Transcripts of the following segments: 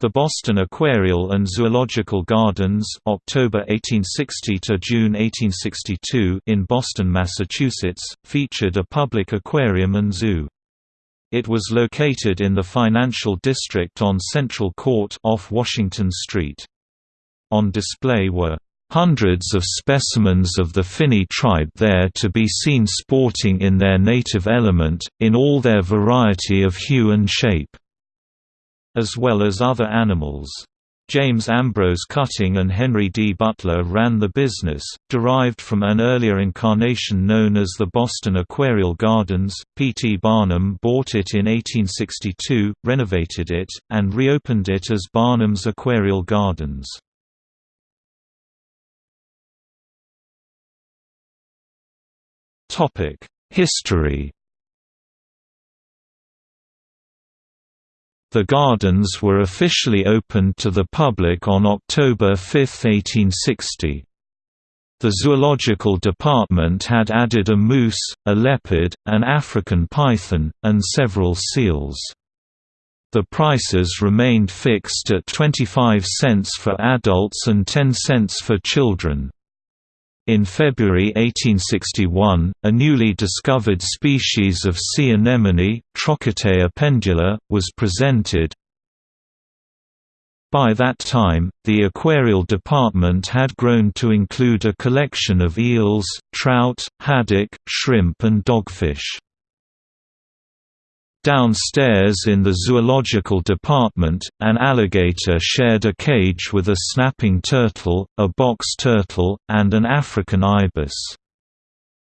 The Boston Aquarial and Zoological Gardens October 1860 to June 1862 in Boston, Massachusetts, featured a public aquarium and zoo. It was located in the financial district on Central Court off Washington Street. On display were hundreds of specimens of the Finny tribe there to be seen sporting in their native element, in all their variety of hue and shape as well as other animals. James Ambrose Cutting and Henry D. Butler ran the business, derived from an earlier incarnation known as the Boston Aquarial Gardens. P. T. Barnum bought it in 1862, renovated it, and reopened it as Barnum's Aquarial Gardens. History The gardens were officially opened to the public on October 5, 1860. The zoological department had added a moose, a leopard, an African python, and several seals. The prices remained fixed at 25 cents for adults and 10 cents for children. In February 1861, a newly discovered species of sea anemone, Trochatea pendula, was presented. By that time, the aquarial department had grown to include a collection of eels, trout, haddock, shrimp and dogfish. Downstairs in the zoological department, an alligator shared a cage with a snapping turtle, a box turtle, and an African ibis.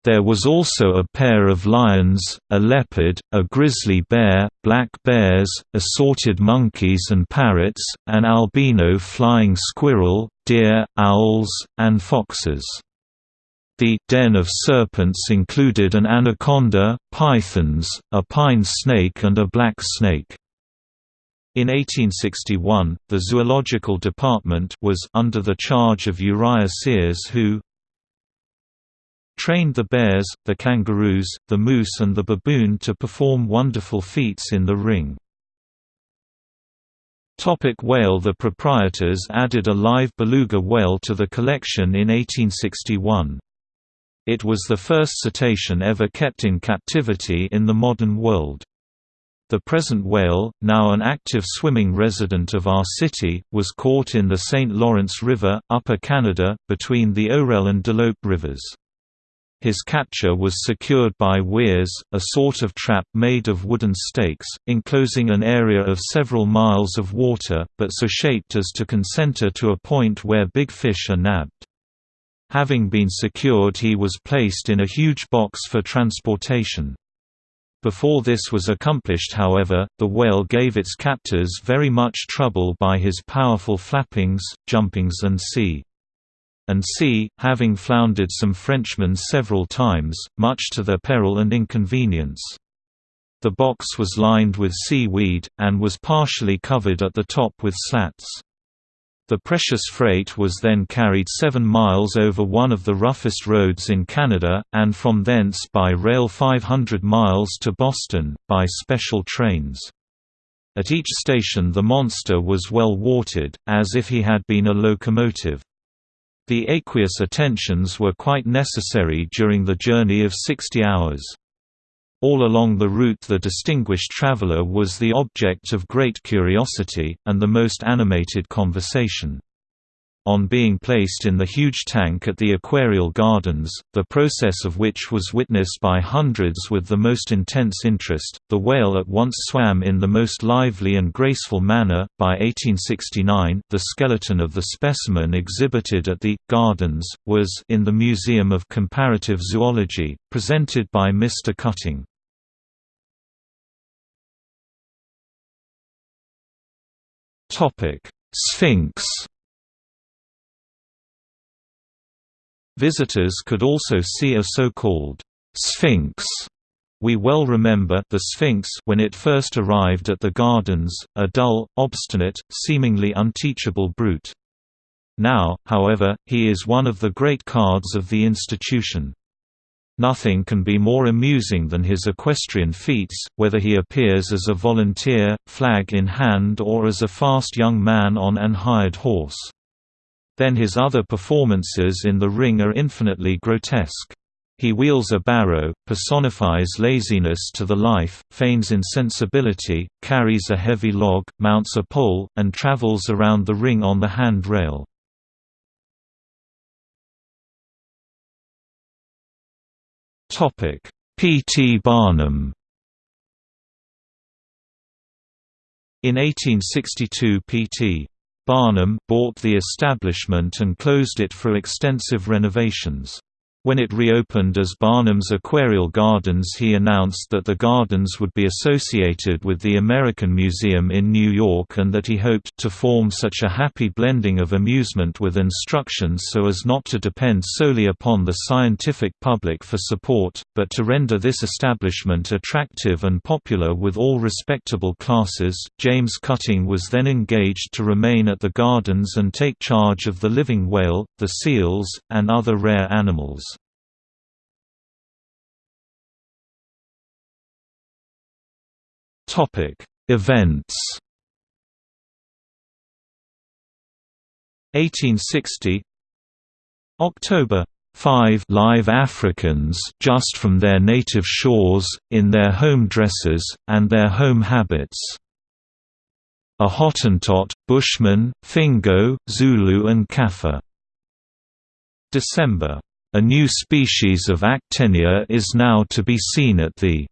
There was also a pair of lions, a leopard, a grizzly bear, black bears, assorted monkeys and parrots, an albino flying squirrel, deer, owls, and foxes. The den of serpents included an anaconda, pythons, a pine snake and a black snake. In 1861, the zoological department was under the charge of Uriah Sears who trained the bears, the kangaroos, the moose and the baboon to perform wonderful feats in the ring. Topic whale The proprietors added a live beluga whale to the collection in 1861. It was the first cetacean ever kept in captivity in the modern world. The present whale, now an active swimming resident of our city, was caught in the St. Lawrence River, Upper Canada, between the Orel and Delope rivers. His capture was secured by weirs, a sort of trap made of wooden stakes, enclosing an area of several miles of water, but so shaped as to concenter to a point where big fish are nabbed. Having been secured he was placed in a huge box for transportation. Before this was accomplished however, the whale gave its captors very much trouble by his powerful flappings, jumpings and sea. And sea, having floundered some Frenchmen several times, much to their peril and inconvenience. The box was lined with seaweed, and was partially covered at the top with slats. The precious freight was then carried seven miles over one of the roughest roads in Canada, and from thence by rail 500 miles to Boston, by special trains. At each station the monster was well watered, as if he had been a locomotive. The aqueous attentions were quite necessary during the journey of 60 hours. All along the route the distinguished traveler was the object of great curiosity, and the most animated conversation. On being placed in the huge tank at the Aquarial Gardens, the process of which was witnessed by hundreds with the most intense interest, the whale at once swam in the most lively and graceful manner. By 1869, the skeleton of the specimen exhibited at the Gardens was in the Museum of Comparative Zoology, presented by Mr. Cutting. Sphinx Visitors could also see a so-called Sphinx. We well remember the Sphinx when it first arrived at the gardens, a dull, obstinate, seemingly unteachable brute. Now, however, he is one of the great cards of the institution. Nothing can be more amusing than his equestrian feats, whether he appears as a volunteer, flag in hand or as a fast young man on an hired horse. Then his other performances in the ring are infinitely grotesque. He wheels a barrow, personifies laziness to the life, feigns insensibility, carries a heavy log, mounts a pole, and travels around the ring on the hand rail. P. T. Barnum In 1862 P. T. Barnum bought the establishment and closed it for extensive renovations. When it reopened as Barnum's Aquarial Gardens he announced that the gardens would be associated with the American Museum in New York and that he hoped to form such a happy blending of amusement with instruction so as not to depend solely upon the scientific public for support, but to render this establishment attractive and popular with all respectable classes. James Cutting was then engaged to remain at the gardens and take charge of the living whale, the seals, and other rare animals. Topic: Events. 1860 October 5 live Africans just from their native shores, in their home dresses, and their home habits. A Hottentot, Bushman, Fingo, Zulu and Kaffir. December. A new species of Actinia is now to be seen at the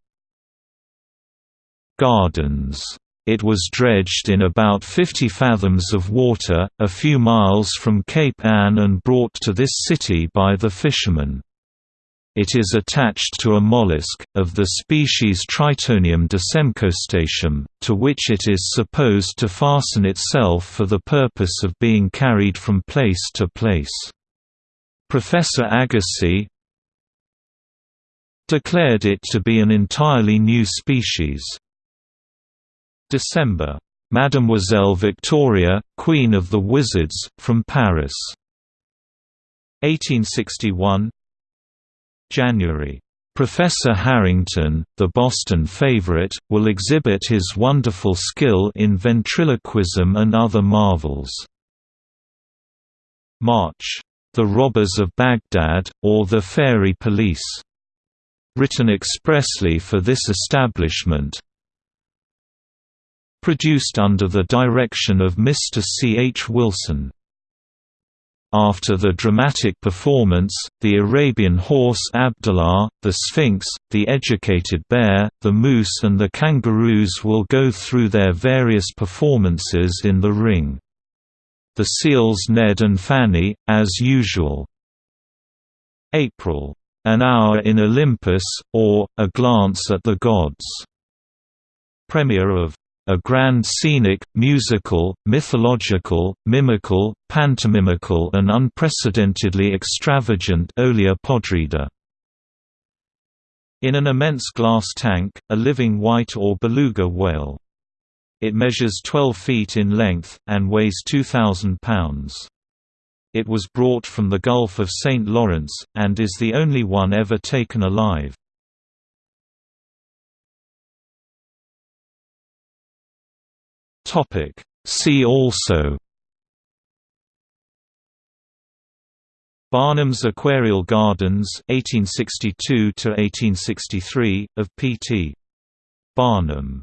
Gardens. It was dredged in about 50 fathoms of water, a few miles from Cape Ann and brought to this city by the fishermen. It is attached to a mollusk, of the species Tritonium decemcostatum, to which it is supposed to fasten itself for the purpose of being carried from place to place. Professor Agassiz declared it to be an entirely new species. December. Mademoiselle Victoria, Queen of the Wizards, from Paris. 1861 January. Professor Harrington, the Boston favorite, will exhibit his wonderful skill in ventriloquism and other marvels. March. The Robbers of Baghdad, or the Fairy Police. Written expressly for this establishment, Produced under the direction of Mr. C. H. Wilson. After the dramatic performance, the Arabian horse Abdullah, the Sphinx, the educated bear, the moose and the kangaroos will go through their various performances in the ring. The seals Ned and Fanny, as usual. April. An Hour in Olympus, or, A Glance at the Gods. Premiere of a grand scenic, musical, mythological, mimical, pantomimical and unprecedentedly extravagant Olla Podrida. In an immense glass tank, a living white or beluga whale. It measures 12 feet in length, and weighs 2,000 pounds. It was brought from the Gulf of St. Lawrence, and is the only one ever taken alive. Topic. See also. Barnum's Aquarial Gardens 1862 to 1863 of P.T. Barnum